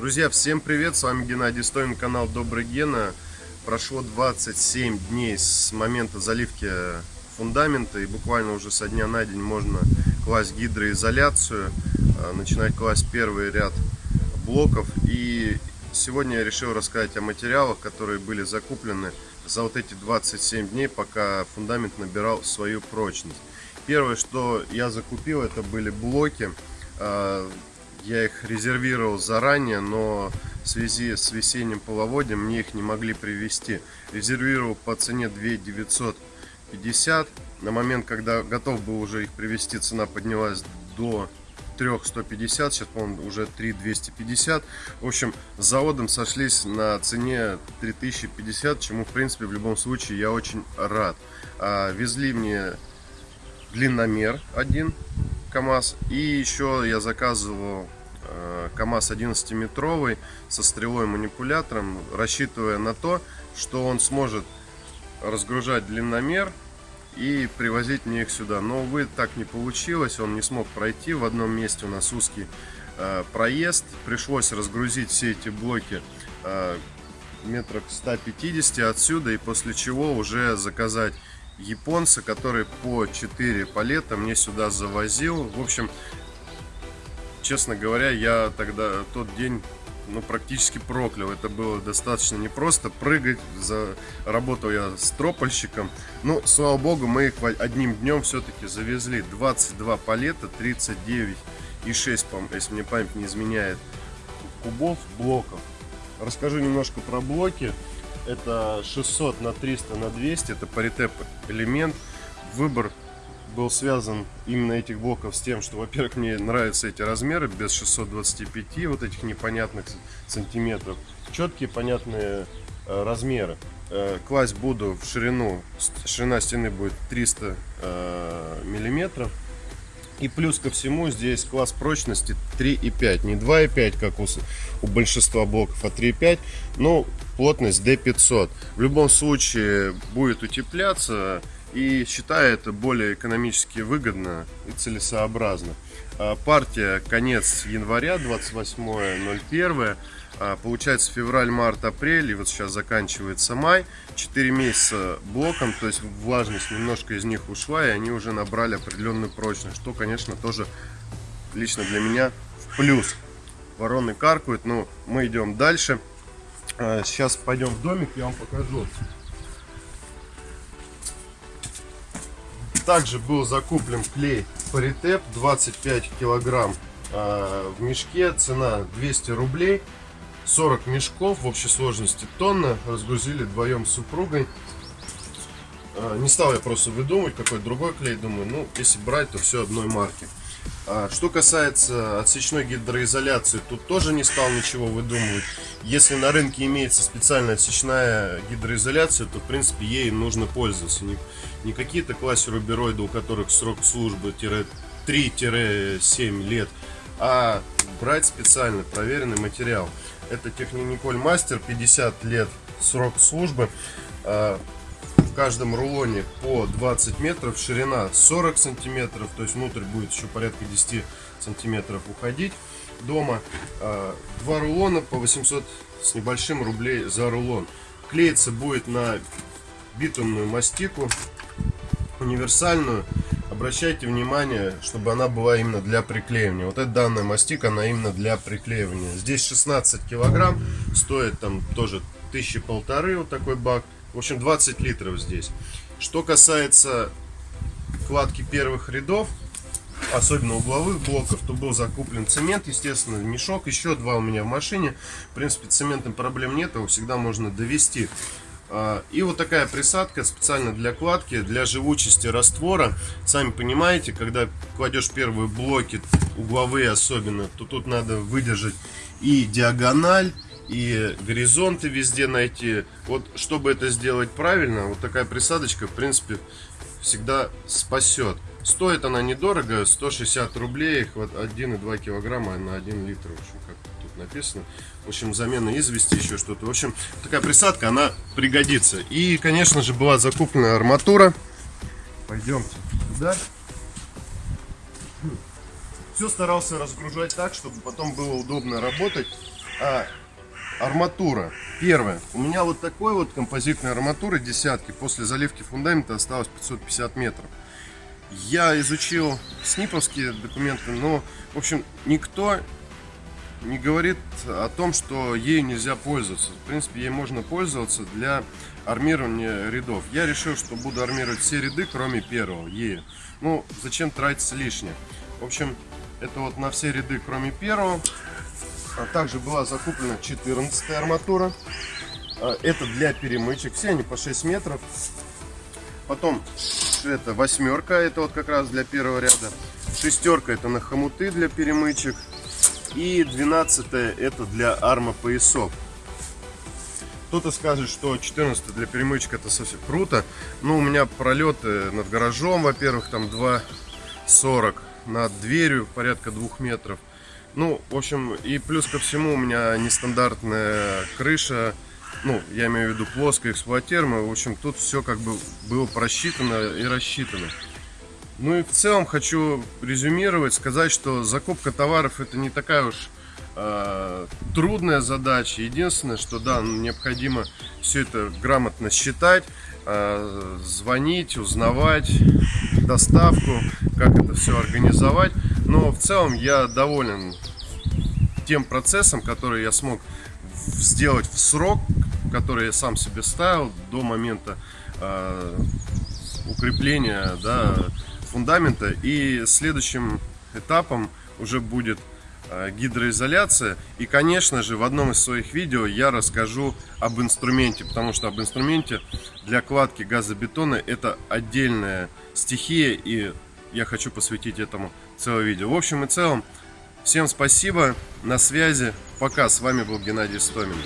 Друзья, всем привет, с вами Геннадий Стоин, канал Добрый Гена. Прошло 27 дней с момента заливки фундамента и буквально уже со дня на день можно класть гидроизоляцию, а, начинать класть первый ряд блоков. И сегодня я решил рассказать о материалах, которые были закуплены за вот эти 27 дней, пока фундамент набирал свою прочность. Первое, что я закупил, это были блоки а, я их резервировал заранее, но в связи с весенним половодьем мне их не могли привезти. Резервировал по цене 2 950. На момент, когда готов был уже их привезти, цена поднялась до 3150, сейчас, по-моему, уже 3250. В общем, с заводом сошлись на цене 3050, чему, в принципе, в любом случае я очень рад. А, везли мне длинномер один КАМАЗ. И еще я заказывал э, КАМАЗ 11-метровый со стрелой манипулятором, рассчитывая на то, что он сможет разгружать длинномер и привозить мне их сюда. Но, увы, так не получилось, он не смог пройти. В одном месте у нас узкий э, проезд. Пришлось разгрузить все эти блоки э, метрах 150 отсюда, и после чего уже заказать японца, который по 4 палета мне сюда завозил. В общем, честно говоря, я тогда тот день ну, практически проклял. Это было достаточно непросто. Прыгать, за... работал я с тропольщиком. Но, слава богу, мы их одним днем все-таки завезли. 22 палета, 39 и 6, если мне память не изменяет, кубов, блоков. Расскажу немножко про блоки. Это 600 на 300 на 200, это паритеп элемент. Выбор был связан именно этих блоков с тем, что, во-первых, мне нравятся эти размеры без 625 вот этих непонятных сантиметров. Четкие, понятные э, размеры. Э, класть буду в ширину, ширина стены будет 300 э, миллиметров. И плюс ко всему здесь класс прочности 3,5. Не 2,5, как у, у большинства блоков, а 3,5. Но плотность D500. В любом случае будет утепляться. И считаю это более экономически выгодно и целесообразно. А, партия конец января, 28.01. А, получается февраль, март, апрель, и вот сейчас заканчивается май. 4 месяца блоком, то есть влажность немножко из них ушла, и они уже набрали определенную прочность, что, конечно, тоже лично для меня в плюс. Вороны каркают, но мы идем дальше. А, сейчас пойдем в домик, я вам покажу. Также был закуплен клей Паритеп 25 килограмм в мешке, цена 200 рублей. 40 мешков в общей сложности тонна. Разгрузили вдвоем с супругой. А, не стал я просто выдумывать какой другой клей. Думаю, ну, если брать, то все одной марки. А, что касается отсечной гидроизоляции, тут тоже не стал ничего выдумывать. Если на рынке имеется специальная отсечная гидроизоляция, то в принципе ей нужно пользоваться. Не, не какие-то классе рубероиды, у которых срок службы 3-7 лет, а брать специально проверенный материал. Это Техниколь Мастер, 50 лет срок службы. А, в каждом рулоне по 20 метров, ширина 40 сантиметров, то есть внутрь будет еще порядка 10 сантиметров уходить дома. А, два рулона по 800 с небольшим рублей за рулон. Клеится будет на битумную мастику, универсальную обращайте внимание, чтобы она была именно для приклеивания. Вот эта данная мастика, она именно для приклеивания. Здесь 16 килограмм, стоит там тоже тысячи полторы вот такой бак. В общем, 20 литров здесь. Что касается кладки первых рядов, особенно угловых блоков, то был закуплен цемент, естественно, мешок, еще два у меня в машине. В принципе, цементом проблем нет, его всегда можно довести. А, и вот такая присадка специально для кладки, для живучести раствора. Сами понимаете, когда кладешь первые блоки, угловые особенно, то тут надо выдержать и диагональ, и горизонты везде найти. Вот чтобы это сделать правильно, вот такая присадочка, в принципе, всегда спасет. Стоит она недорого, 160 рублей, 1,2 килограмма на 1 литр, в общем, как тут написано. В общем, замена извести, еще что-то. В общем, такая присадка, она пригодится. И, конечно же, была закуплена арматура. Пойдемте туда. Все старался разгружать так, чтобы потом было удобно работать. А, арматура. Первое. У меня вот такой вот композитной арматуры десятки. После заливки фундамента осталось 550 метров. Я изучил сниповские документы, но, в общем, никто не говорит о том, что ей нельзя пользоваться. В принципе, ей можно пользоваться для армирования рядов. Я решил, что буду армировать все ряды, кроме первого, ею. Ну, зачем тратиться лишнее? В общем, это вот на все ряды, кроме первого. А также была закуплена 14 арматура. А, это для перемычек. Все они по 6 метров. Потом это восьмерка, это вот как раз для первого ряда. Шестерка это на хомуты для перемычек. И 12 это для арма поясов. Кто-то скажет, что 14 для перемычек это совсем круто. Но у меня пролеты над гаражом, во-первых, там 2,40. Над дверью порядка 2 метров. Ну, в общем, и плюс ко всему у меня нестандартная крыша. Ну, я имею в виду плоская эксплуатируемая. В общем, тут все как бы было просчитано и рассчитано. Ну и в целом хочу резюмировать, сказать, что закупка товаров это не такая уж э, трудная задача. Единственное, что да, необходимо все это грамотно считать, э, звонить, узнавать доставку, как это все организовать. Но в целом я доволен тем процессом, который я смог сделать в срок, который я сам себе ставил до момента э, укрепления, да, фундамента. И следующим этапом уже будет э, гидроизоляция. И, конечно же, в одном из своих видео я расскажу об инструменте, потому что об инструменте для кладки газобетона это отдельная стихия, и я хочу посвятить этому целое видео. В общем и целом, всем спасибо, на связи, пока, с вами был Геннадий Стомин.